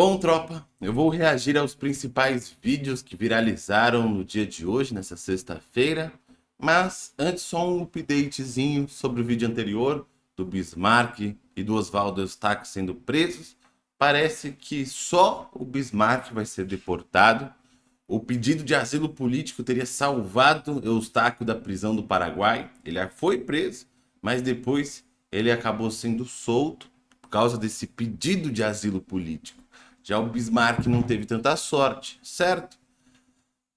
Bom, tropa, eu vou reagir aos principais vídeos que viralizaram no dia de hoje, nessa sexta-feira. Mas antes só um updatezinho sobre o vídeo anterior do Bismarck e do Oswaldo Eustáquio sendo presos. Parece que só o Bismarck vai ser deportado. O pedido de asilo político teria salvado Eustáquio da prisão do Paraguai. Ele foi preso, mas depois ele acabou sendo solto por causa desse pedido de asilo político. Já o Bismarck não teve tanta sorte, certo?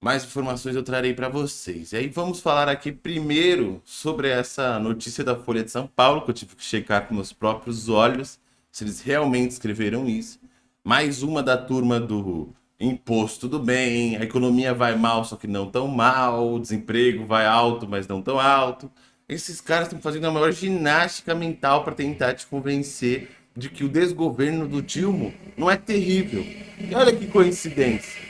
Mais informações eu trarei para vocês. E aí vamos falar aqui primeiro sobre essa notícia da Folha de São Paulo, que eu tive que checar com meus próprios olhos, se eles realmente escreveram isso. Mais uma da turma do imposto tudo bem, a economia vai mal, só que não tão mal, o desemprego vai alto, mas não tão alto. Esses caras estão fazendo a maior ginástica mental para tentar te convencer de que o desgoverno do Dilma não é terrível. E olha que coincidência.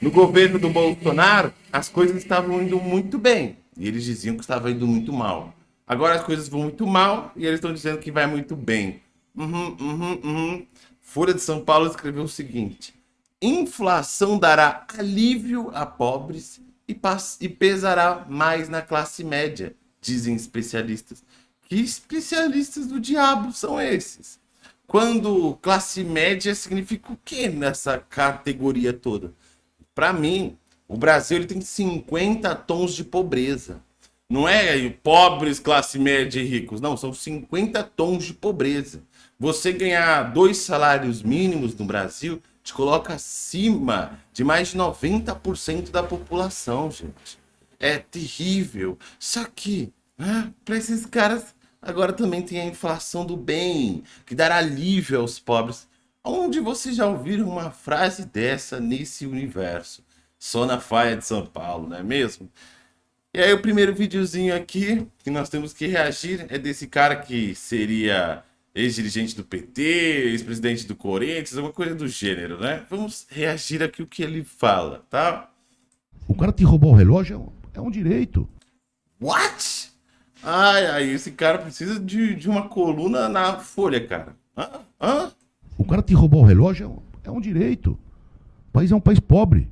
No governo do Bolsonaro, as coisas estavam indo muito bem. E eles diziam que estava indo muito mal. Agora as coisas vão muito mal e eles estão dizendo que vai muito bem. Uhum, uhum, uhum. Folha de São Paulo escreveu o seguinte. Inflação dará alívio a pobres e, e pesará mais na classe média, dizem especialistas. Que especialistas do diabo são esses? Quando classe média significa o que nessa categoria toda? Para mim, o Brasil ele tem 50 tons de pobreza. Não é pobres, classe média e ricos. Não, são 50 tons de pobreza. Você ganhar dois salários mínimos no Brasil te coloca acima de mais de 90% da população, gente. É terrível. Só que, né, para esses caras, Agora também tem a inflação do bem, que dará alívio aos pobres. Onde vocês já ouviram uma frase dessa nesse universo? Só na faia de São Paulo, não é mesmo? E aí o primeiro videozinho aqui que nós temos que reagir é desse cara que seria ex-dirigente do PT, ex-presidente do Corinthians, alguma coisa do gênero, né? Vamos reagir aqui o que ele fala, tá? O cara te roubou o relógio é um direito. What? Ai, ai, esse cara precisa de, de uma coluna na folha, cara. Hã? Hã? O cara te roubou o relógio é um direito. O país é um país pobre.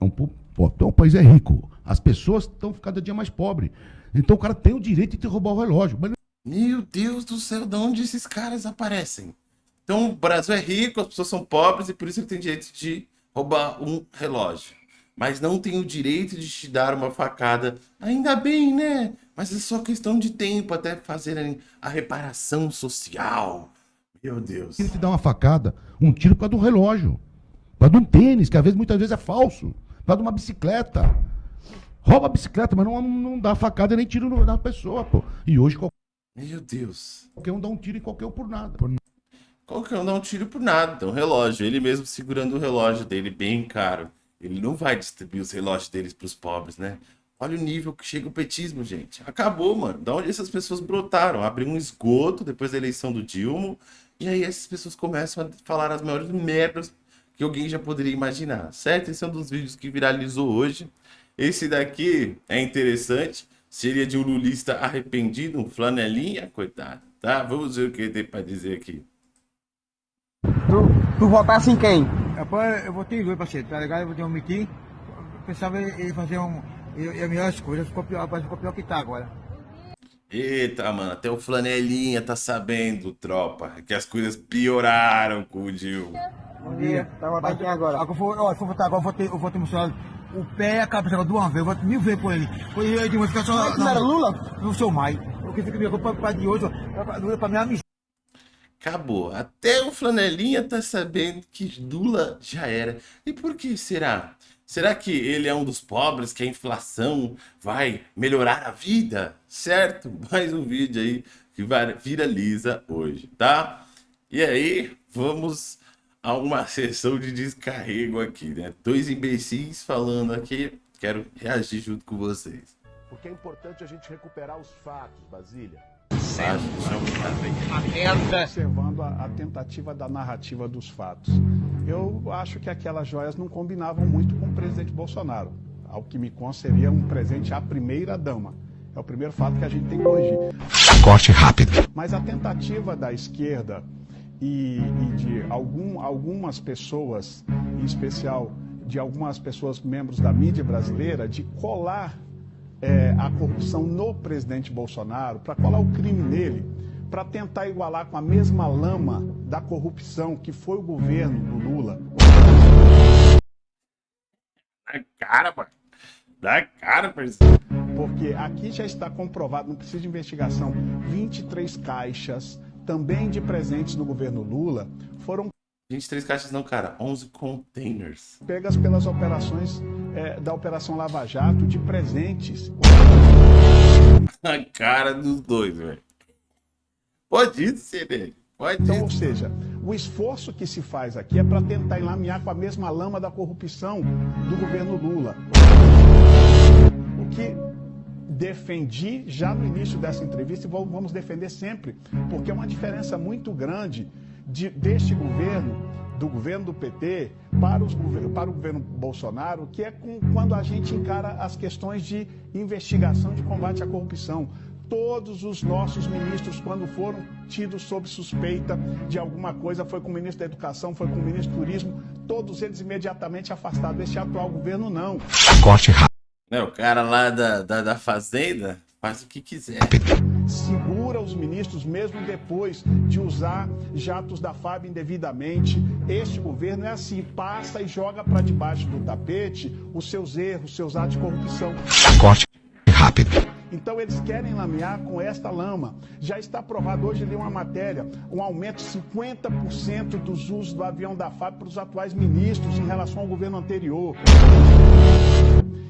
É um, então, o país é rico. As pessoas estão cada dia mais pobres. Então o cara tem o direito de te roubar o relógio. Mas... Meu Deus do céu, de onde esses caras aparecem? Então o Brasil é rico, as pessoas são pobres e por isso ele tem direito de roubar um relógio mas não tem o direito de te dar uma facada. Ainda bem, né? Mas é só questão de tempo até fazerem a reparação social. Meu Deus. Ele te dá uma facada, um tiro por causa de um relógio, por causa de um tênis, que às vezes, muitas vezes é falso, por causa de uma bicicleta. Rouba a bicicleta, mas não, não dá facada nem tiro na pessoa, pô. E hoje qualquer... Meu Deus. Qualquer um dá um tiro em qualquer um por nada. Por... Qualquer um dá um tiro por nada. Então, relógio. Ele mesmo segurando o relógio dele bem caro. Ele não vai distribuir os relógios deles para os pobres, né? Olha o nível que chega o petismo, gente. Acabou, mano. Da onde essas pessoas brotaram? Abriu um esgoto depois da eleição do Dilma. E aí essas pessoas começam a falar as maiores merdas que alguém já poderia imaginar, certo? Esse é um dos vídeos que viralizou hoje. Esse daqui é interessante. Seria de um lulista arrependido, um flanelinha, coitado, tá? Vamos ver o que ele tem para dizer aqui. Tu, tu votasse em quem? Rapaz, eu votei em dois, parceiro, tá ligado? Eu votei um mitim. Pensava ele fazer um. E melhores coisas, ficou pior, rapaz, ficou pior que tá agora. Eita, mano, até o Flanelinha tá sabendo, tropa, que as coisas pioraram com o Dilma. Bom dia. Tá votando agora? Agora, ó, se for votar agora, eu vou ter, eu vou ter mostrado o pé e a cabeça de uma vez, eu voto mil vezes por ele. Por ele, eu ficar só. Não era Lula? Não sou mais. O que fica me pra, pra de hoje, pra, pra minha missão. Acabou. Até o Flanelinha tá sabendo que Lula já era. E por que será? Será que ele é um dos pobres que a inflação vai melhorar a vida? Certo? Mais um vídeo aí que viraliza hoje, tá? E aí, vamos a uma sessão de descarrego aqui, né? Dois imbecis falando aqui, quero reagir junto com vocês. Porque é importante a gente recuperar os fatos, Basília observando a, a, tentativa da narrativa dos fatos. Eu acho que aquelas joias não combinavam muito com o presidente Bolsonaro. Ao que me consta, seria um presente à primeira dama. É o primeiro fato que a gente tem que corrigir. Corte rápido. Mas a tentativa da esquerda e, e de algum, algumas pessoas, em especial de algumas pessoas, membros da mídia brasileira, de colar é, a corrupção no presidente Bolsonaro, para colar o crime nele, para tentar igualar com a mesma lama da corrupção que foi o governo do Lula. Da cara, mano. Da cara, parceiro. Porque aqui já está comprovado, não precisa de investigação, 23 caixas, também de presentes do governo Lula, foram 23 caixas não, cara. 11 containers. pegas pelas operações é, da Operação Lava Jato de presentes. A cara dos dois, velho. Pode ser dele. Pode Então, ou ir. seja, o esforço que se faz aqui é para tentar enlamear com a mesma lama da corrupção do governo Lula. O que defendi já no início dessa entrevista e vamos defender sempre, porque é uma diferença muito grande de- deste governo, do governo do PT, para, os para o governo Bolsonaro, que é com- quando a gente encara as questões de investigação de combate à corrupção. Todos os nossos ministros, quando foram tidos sob suspeita de alguma coisa, foi com o ministro da Educação, foi com o ministro do Turismo, todos eles imediatamente afastados. Este atual governo, não. Né, o cara lá da, da, da fazenda faz o que quiser. segura os ministros mesmo depois de usar jatos da FAB indevidamente. Este governo é assim, passa e joga para debaixo do tapete os seus erros, os seus atos de corrupção. Corte rápido. Então eles querem lamear com esta lama. Já está provado, hoje li uma matéria, um aumento de 50% dos usos do avião da FAB para os atuais ministros em relação ao governo anterior.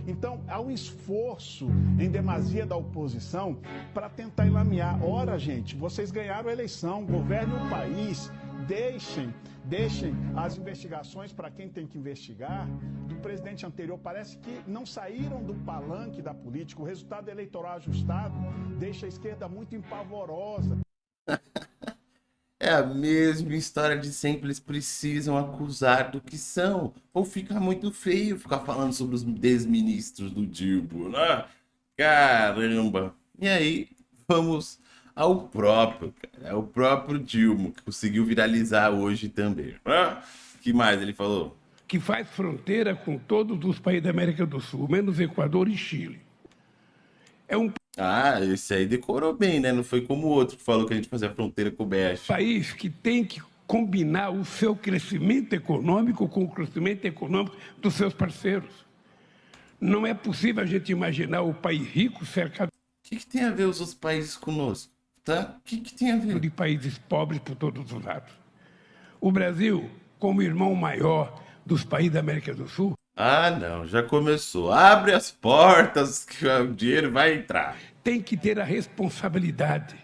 Então, há um esforço em demasia da oposição para tentar enlamear. Ora, gente, vocês ganharam a eleição, governem o país, deixem, deixem as investigações para quem tem que investigar do presidente anterior. Parece que não saíram do palanque da política. O resultado eleitoral ajustado deixa a esquerda muito empavorosa. É a mesma história de sempre. Eles precisam acusar do que são. Ou fica muito feio ficar falando sobre os desministros do Dilbo, né? Caramba! E aí, vamos ao próprio, cara. É o próprio Dilma, que conseguiu viralizar hoje também. né? que mais ele falou? que faz fronteira com todos os países da América do Sul, menos Equador e Chile. É um Ah, esse aí decorou bem, né? Não foi como o outro que falou que a gente fazia fronteira com o BF. país que tem que combinar o seu crescimento econômico com o crescimento econômico dos seus parceiros. Não é possível a gente imaginar o país rico cercado O que, que tem a ver os outros países conosco? Tá? O que, que tem a ver? de países pobres por todos os lados. O Brasil, como irmão maior dos países da América do Sul, Ah, não, já começou. Abre as portas que o dinheiro vai entrar. tem que ter a responsabilidade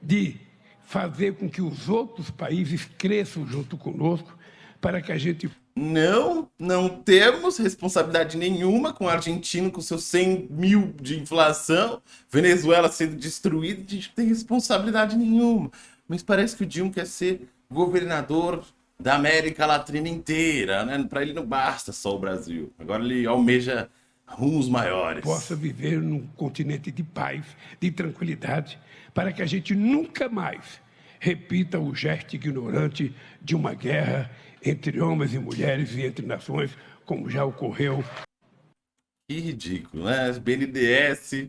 de fazer com que os outros países cresçam junto conosco para que a gente Não, não temos responsabilidade nenhuma com a Argentina com seus 100 mil de inflação, Venezuela sendo destruída, a gente não tem responsabilidade nenhuma. Mas parece que o Dilma quer ser governador da América Latina inteira, né? Para ele não basta só o Brasil. Agora ele almeja rumos maiores. possa viver num continente de paz, de tranquilidade, para que a gente nunca mais repita o gesto ignorante de uma guerra entre homens e mulheres e entre nações, como já ocorreu Que ridículo, né? BNDS,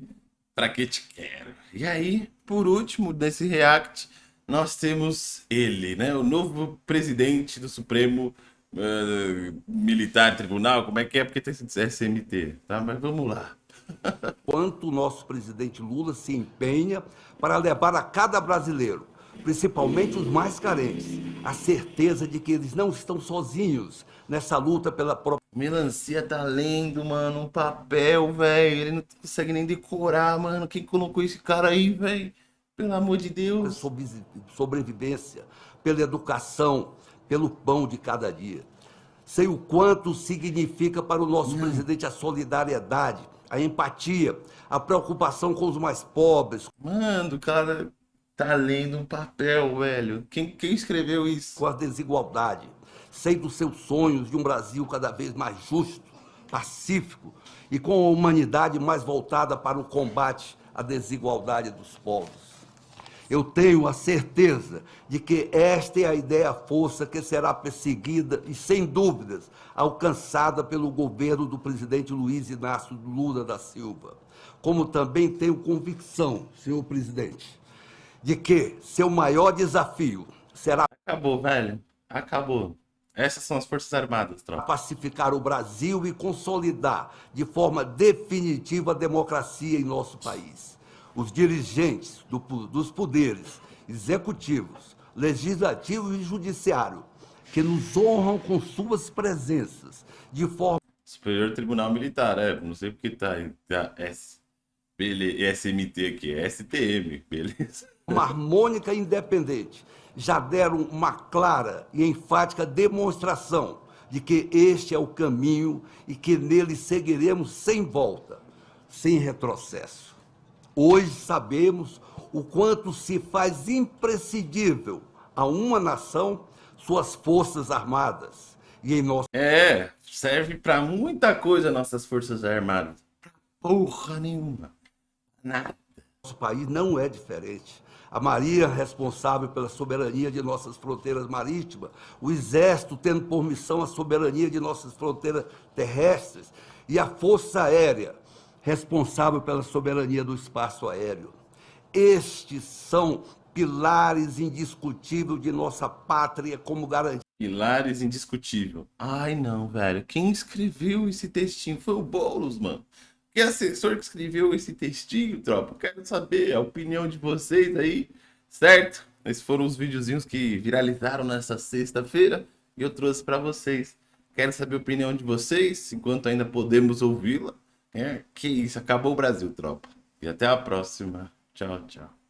pra que te quero? E aí, por último, nesse react, nós temos ele, né? O novo presidente do Supremo eh, Militar Tribunal. Como é que é? Porque tem esse SMT, tá? Mas vamos lá. quanto o nosso presidente Lula se empenha para levar a cada brasileiro, principalmente os mais carentes, a certeza de que eles não estão sozinhos nessa luta pela própria Melancia tá lendo, mano, um papel, velho. Ele não consegue nem decorar, mano. Quem colocou esse cara aí, velho? Pelo amor de Deus. sobrevi- sobrevivência, pela educação, pelo pão de cada dia. Sei o quanto significa para o nosso presidente a solidariedade, a empatia, a preocupação com os mais pobres, Mano, o cara tá lendo um papel, velho. Quem, quem escreveu isso? com a desigualdade. Sei dos seus sonhos de um Brasil cada vez mais justo, pacífico e com a humanidade mais voltada para o combate à desigualdade dos povos. Eu tenho a certeza de que esta é a ideia-força que será perseguida e, sem dúvidas, alcançada pelo governo do presidente Luiz Inácio Lula da Silva. Como também tenho convicção, senhor presidente, de que seu maior desafio será Acabou, velho. Acabou. Essas são as Forças Armadas, tropa. pacificar o Brasil e consolidar de forma definitiva a democracia em nosso país. Os dirigentes do dos poderes executivos, legislativo e judiciário, que nos honram com suas presenças, de forma Superior Tribunal Militar, é. Não sei porque tá, tá S. Bele- SMT aqui, é STM, beleza? Harmônica e independente, já deram uma clara e enfática demonstração de que este é o caminho e que nele seguiremos sem volta, sem retrocesso. Hoje sabemos o quanto se faz imprescindível a uma nação suas forças armadas e em nosso É, serve pra muita coisa nossas Forças Armadas. Porra nenhuma. Nada. Nosso país não é diferente. A Marinha responsável pela soberania de nossas fronteiras marítimas, o Exército tendo por missão a soberania de nossas fronteiras terrestres e a Força Aérea responsável pela soberania do espaço aéreo. Estes são pilares indiscutíveis de nossa pátria como garantia Pilares indiscutível. Ai, não, velho. Quem escreveu esse textinho foi o Boulos, mano. Que assessor que escreveu esse textinho, tropa? Quero saber a opinião de vocês aí, certo? Esses foram os videozinhos que viralizaram nessa sexta-feira e eu trouxe pra vocês. Quero saber a opinião de vocês, enquanto ainda podemos ouvi-la. É, que isso, acabou o Brasil, tropa. E até a próxima. Tchau, tchau.